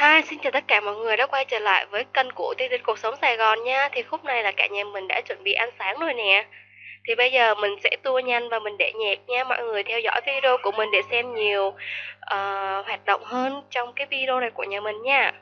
Hi, xin chào tất cả mọi người đã quay trở lại với kênh của Tiên Tinh Cuộc Sống Sài Gòn nha. Thì khúc này là cả nhà mình đã chuẩn bị ăn sáng rồi nè. Thì bây giờ mình sẽ tua nhanh và mình để nhạc nha. Mọi người theo dõi video của mình để xem nhiều uh, hoạt động hơn trong cái video này của nhà mình nha.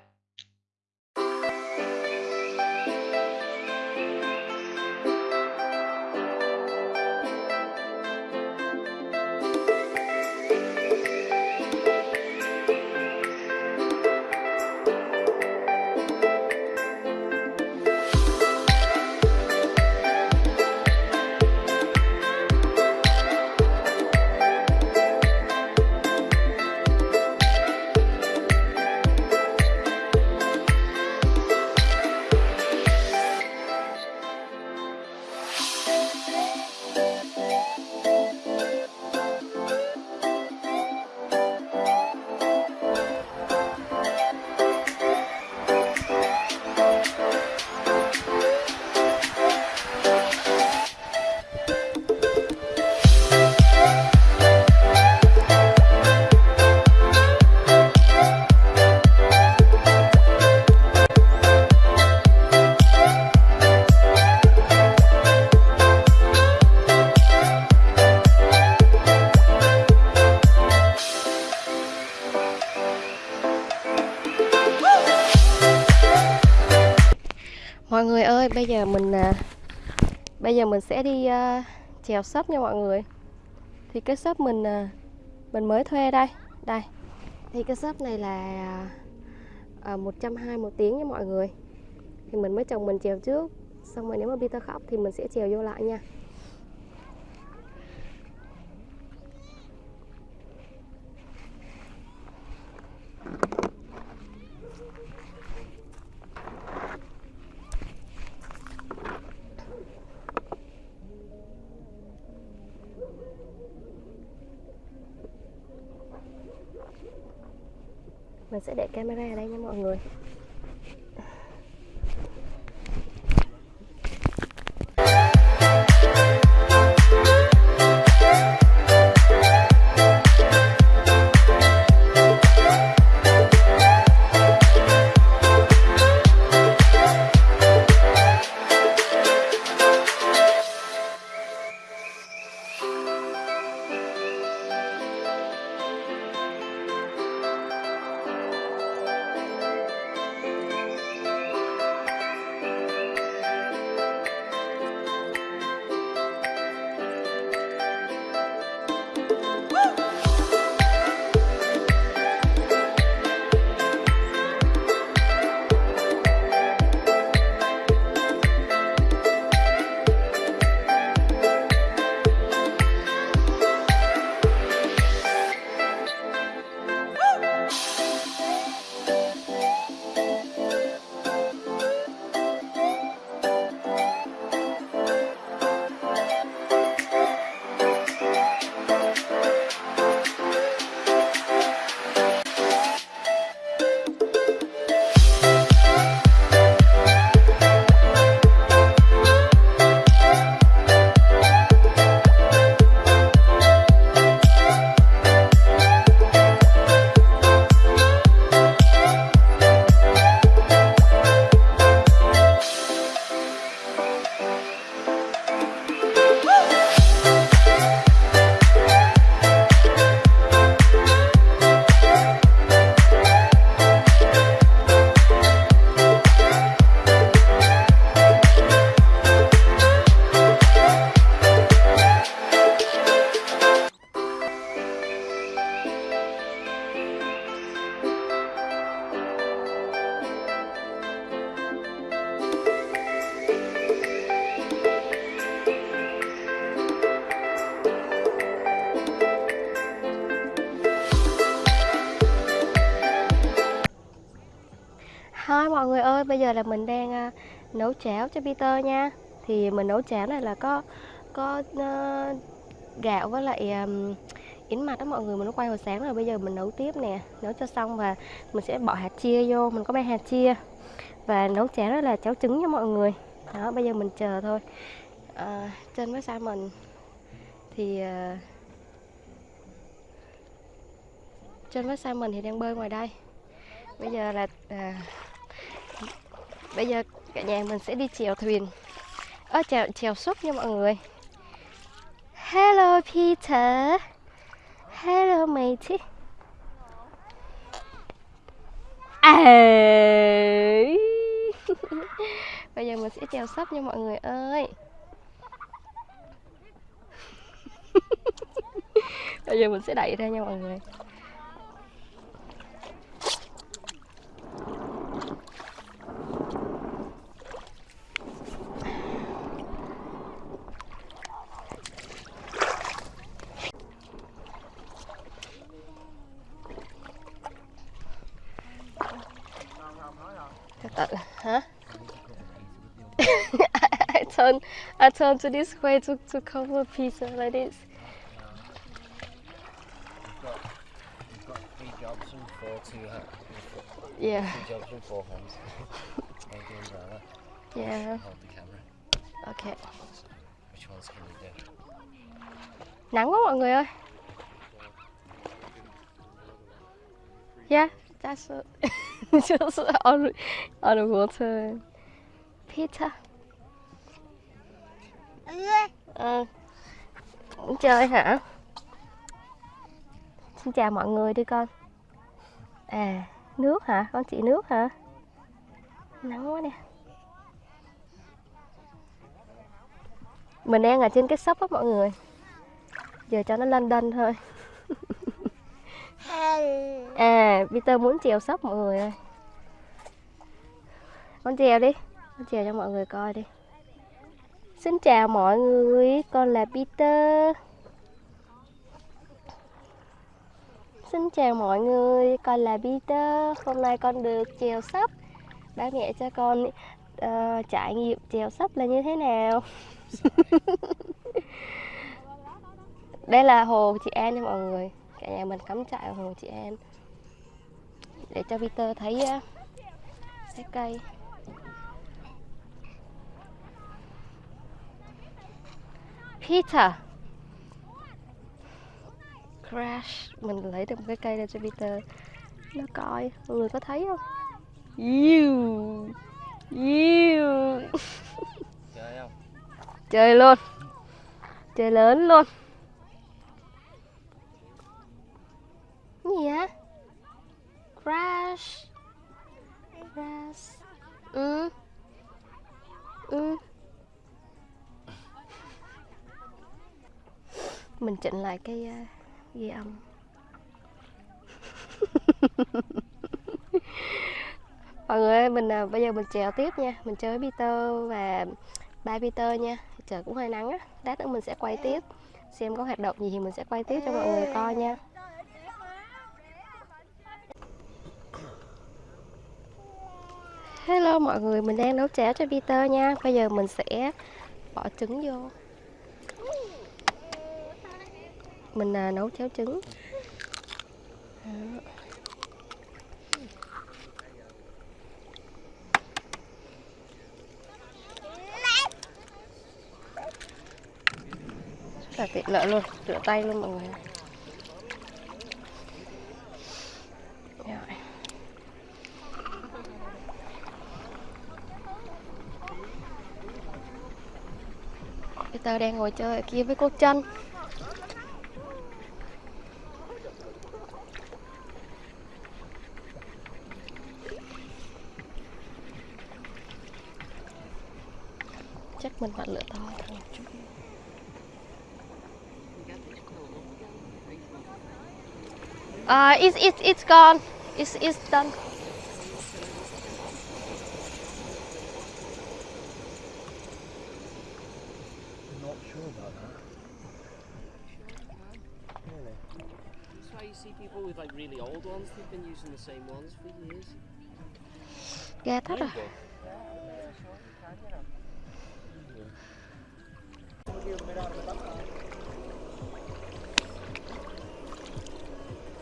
Mọi người ơi bây giờ mình à, bây giờ mình sẽ đi à, chèo sấp nha mọi người. Thì cái sấp mình à, mình mới thuê đây đây. Thì cái sấp này là à, 120 một tiếng nha mọi người. Thì mình mới chồng mình chèo trước xong rồi nếu mà Peter khóc thì mình sẽ chèo vô lại nha. Mình sẽ để camera ở đây nha mọi người. Nấu cháo cho Peter nha. Thì mình nấu cháo này là có có uh, gạo với lại um, yến mạch đó mọi người Mình nó quay hồi sáng rồi, bây giờ mình nấu tiếp nè Nấu cho xong và mình sẽ bỏ hạt chia vô, mình có mấy hạt chia. Và nấu cháo đó là cháo trứng nha mọi người. Đó, bây giờ mình chờ thôi. Uh, Trên với mình Thì uh, Trên với Simon thì đang bơi ngoài đây. Bây giờ là à, bây giờ cả nhà mình sẽ đi chèo thuyền. Ơ, chèo chèo súp nha mọi người. Hello, Peter. Hello, matey. À bây giờ mình sẽ chèo sắp nha mọi người ơi. Bây giờ mình sẽ đẩy ra nha mọi người. Turn I turn to this way to to cover pizza like this two ha- yeah jobs and four hands. Yeah hold the camera. okay Which ones can you do? nắng quá mọi người ơi yeah that's it. just on on the water Peter ừ. chơi hả? Xin chào mọi người đi con. À nước hả? Con chị nước hả? Nắng quá nè. Mình đang ở trên cái shop á mọi người. Giờ cho nó lên đân thôi. À Peter muốn trèo sóc mọi người ơi. Con trèo đi. Con trèo cho mọi người coi đi xin chào mọi người con là Peter. Xin chào mọi người con là Peter. Hôm nay con được trèo sắp. Ba mẹ cho con uh, trải nghiệm trèo sắp là như thế nào? Đây là hồ chị An nha mọi người. Cả nhà mình cắm trại ở hồ chị An. Để cho Peter thấy ờ, uh, trái cây. Peter. Crash. Mình lấy được một cái cây ra cho Peter. Nó coi. Mọi người có thấy không? Ew. Ew. Chơi không? chơi luôn. Chơi lớn luôn Cái gì á crash crash ừ ừ mình chỉnh lại cái uh, ghi âm. Mọi người ơi mình à, bây giờ mình chèo tiếp nha. Mình chơi với Peter và ba Peter nha. Trời cũng hơi nắng á. Lát nữa mình sẽ quay tiếp. Xem có hoạt động gì thì mình sẽ quay tiếp cho mọi người coi nha. Hello mọi người, mình đang nấu cháo cho Peter nha. Bây giờ mình sẽ bỏ trứng vô mình à, nấu cháo trứng. Đó. Rất là tiện lợi luôn, rửa tay luôn mọi người. Peter đang ngồi chơi ở kia với cô chân Uh, it's, it's, it's gone. It's, it's done. Not sure about that. Really? That's why you see people with like really old ones, they've been using the same ones for years. Gà thắt à?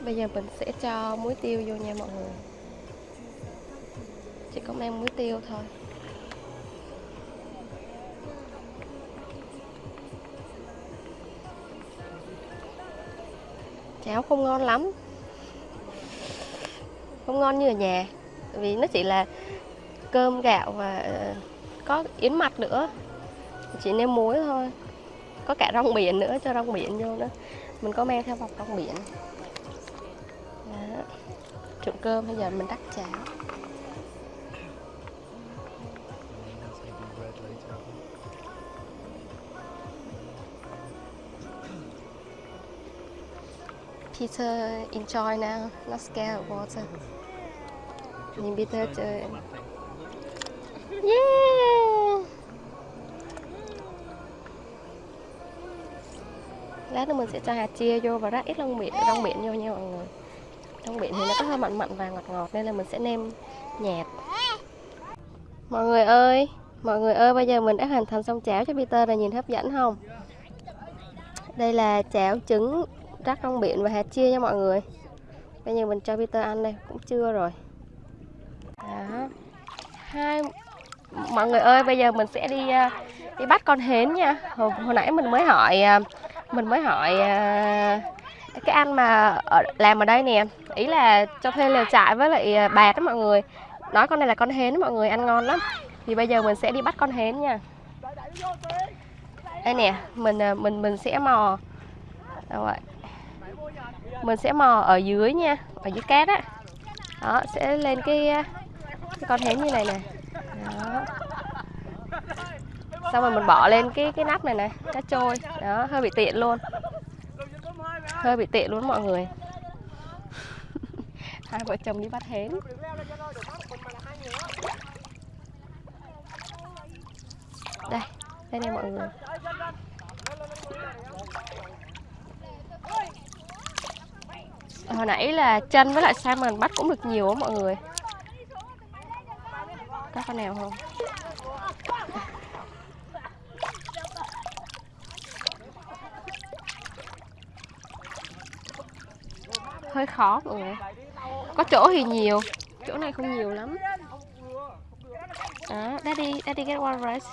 Bây giờ mình sẽ cho muối tiêu vô nha mọi người. Chỉ có mang muối tiêu thôi. Cháo không ngon lắm. Không ngon như ở nhà, vì nó chỉ là cơm gạo và ờ, có yến mạch nữa. Chỉ nêm muối thôi. Có cả rong biển nữa, cho rong biển vô nữa mình có mang theo bọc rong biển trộn cơm, bây giờ mình đắp chảo Peter, enjoy now. Not scared of water. Nhìn Peter chơi. Yeah! Lát nữa mình sẽ cho hạt chia vô và rắc ít rong biển rong biển vô nha mọi người trong biển thì nó có hơi mặn mặn và ngọt ngọt nên là mình sẽ nêm nhạt. Mọi người ơi mọi người ơi bây giờ mình đã hoàn thành xong cháo cho Peter rồi nhìn hấp dẫn không? Đây là cháo trứng rắc rong biển và hạt chia nha mọi người. Bây giờ mình cho Peter ăn đây cũng chưa rồi. Đó. Hai mọi người ơi bây giờ mình sẽ đi à, đi bắt con hến nha. Hồi, hồi nãy mình mới hỏi à, mình mới hỏi à, cái anh mà ở, làm ở đây nè ý là cho thuê lều trại với lại à, bạt đó mọi người. Nói con này là con hến đó mọi người ăn ngon lắm. Thì bây giờ mình sẽ đi bắt con hến nha. Đây nè mình à, mình mình sẽ mò. Đâu vậy? Mình sẽ mò ở dưới nha ở dưới cát á. Đó sẽ lên cái, à, cái con hến như này nè. Đó. Xong rồi mình bỏ lên cái cái nắp này này cá trôi đó hơi bị tiện luôn hơi bị tiện luôn mọi người. Hai vợ chồng đi bắt hến. Đây đây này mọi người. Hồi nãy là chân với lại salmon bắt cũng được nhiều á mọi người. Có con nào không hơi khó. Mọi người có chỗ thì nhiều. Chỗ này không nhiều lắm. Đó daddy daddy get one rice.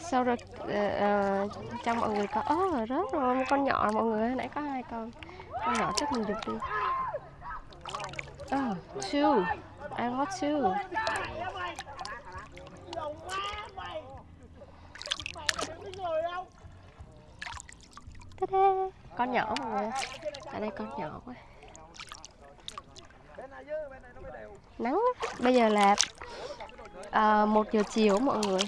Sau rồi uh, uh, cho mọi người có ớ rớt rồi một con nhỏ mọi người nãy có hai con. Con nhỏ chắc mình được đi. Oh two. I want two. Ta-da! Con nhỏ mọi người ở đây con nhỏ quá. Nắng bây giờ là à, một giờ chiều mọi người.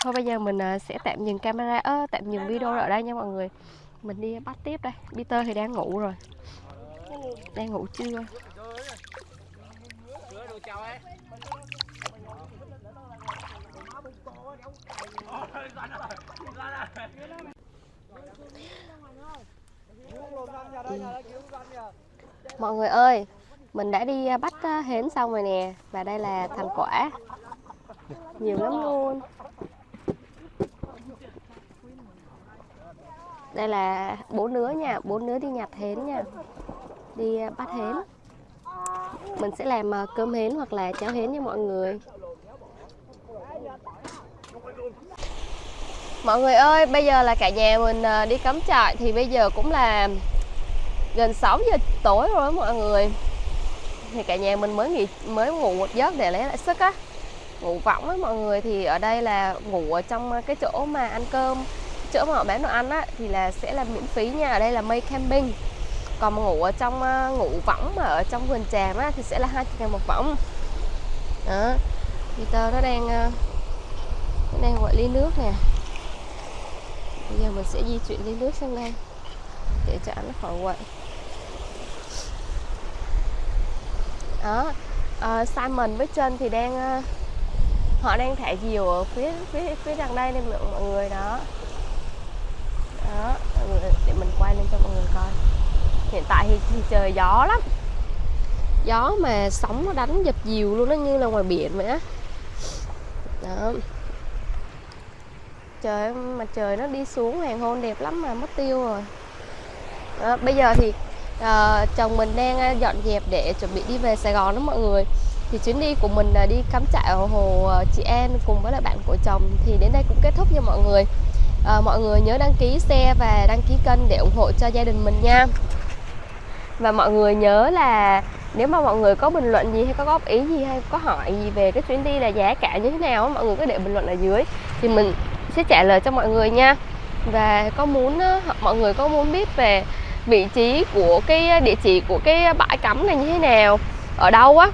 Thôi bây giờ mình à, sẽ tạm dừng camera ơ tạm dừng video ở đây nha mọi người. Mình đi bắt tiếp đây. Peter thì đang ngủ rồi. Đang ngủ chưa? Mọi người ơi, mình đã đi à, bắt à, hến xong rồi nè, và đây là thành quả. Nhiều lắm luôn. Đây là bốn đứa nha, bốn đứa đi nhặt hến nha. Đi à, bắt hến. Mình sẽ làm cơm hến hoặc là cháo hến cho mọi người. Mọi người ơi, bây giờ là cả nhà mình ờ, đi cắm trại thì bây giờ cũng là gần 6 giờ tối rồi đó mọi người. Thì cả nhà mình mới nghỉ, mới ngủ một giấc để lấy lại sức á. Ngủ võng á mọi người, thì ở đây là ngủ ở trong ờ, cái chỗ mà ăn cơm, chỗ mà họ bán đồ ăn á, thì là sẽ là miễn phí nha. Ở đây là mây camping. Còn ngủ ở trong ờ, ngủ võng mà ở trong vườn tràm á thì sẽ là hai ngàn một võng. Đó. Peter nó đang nó đang gọi ly nước nè bây giờ mình sẽ di chuyển lên nước sang đây để cho nó khỏi quậy. Đó à, Simon với chân thì đang ờ, họ đang thả diều ở phía phía phía đằng đây nên mọi người đó. Đó mọi người để mình quay lên cho mọi người coi. Hiện tại thì, thì trời gió lắm. Gió mà sóng nó đánh dập diều luôn nó như là ngoài biển vậy á. Đó trời mặt trời nó đi xuống hoàng hôn đẹp lắm mà mất tiêu rồi. Đó, bây giờ thì à, chồng mình đang dọn dẹp để chuẩn bị đi về Sài Gòn đó mọi người. Thì chuyến đi của mình là đi cắm trại ở hồ ờ, chị An cùng với lại bạn của chồng thì đến đây cũng kết thúc nha mọi người. À, mọi người nhớ đăng ký xe và đăng ký kênh để ủng hộ cho gia đình mình nha. Và mọi người nhớ là nếu mà mọi người có bình luận gì hay có góp ý gì hay có hỏi gì về cái chuyến đi là giá cả như thế nào mọi người cứ để bình luận ở dưới. Thì mình sẽ trả lời cho mọi người nha. Và có muốn ờ, mọi người có muốn biết về vị trí của cái ờ, địa chỉ của cái bãi cắm này như thế nào ở đâu á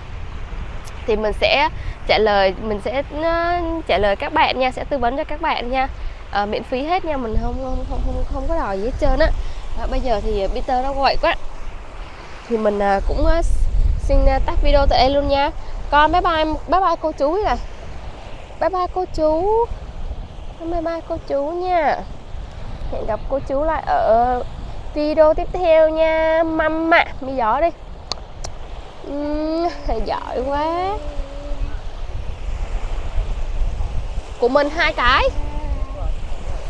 thì mình sẽ trả lời mình sẽ ờ, trả lời các bạn nha sẽ tư vấn cho các bạn nha. À, miễn phí hết nha mình không không không không, không có đòi gì hết trơn á. À, bây giờ thì Peter nó gọi quá. Thì mình à, cũng à, xin à, tắt video tại đây luôn nha. Con bye bye bye bye cô chú này bye bye cô chú bye bye cô chú nha. Hẹn gặp cô chú lại ở video tiếp theo nha. Mama mi gió đi. Uhm, giỏi quá. Của mình hai cái.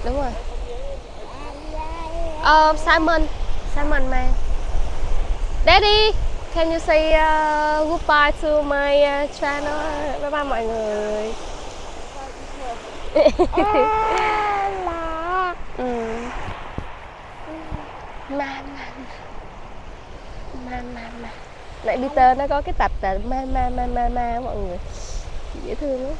Đúng rồi. Ờ, Simon. Simon mang Daddy can you say uh, goodbye to my uh, channel? Bye bye mọi người ừ. ma ma ma ma ma nãy Peter nó có cái tập là ma ma ma ma ma, mọi người dễ thương lắm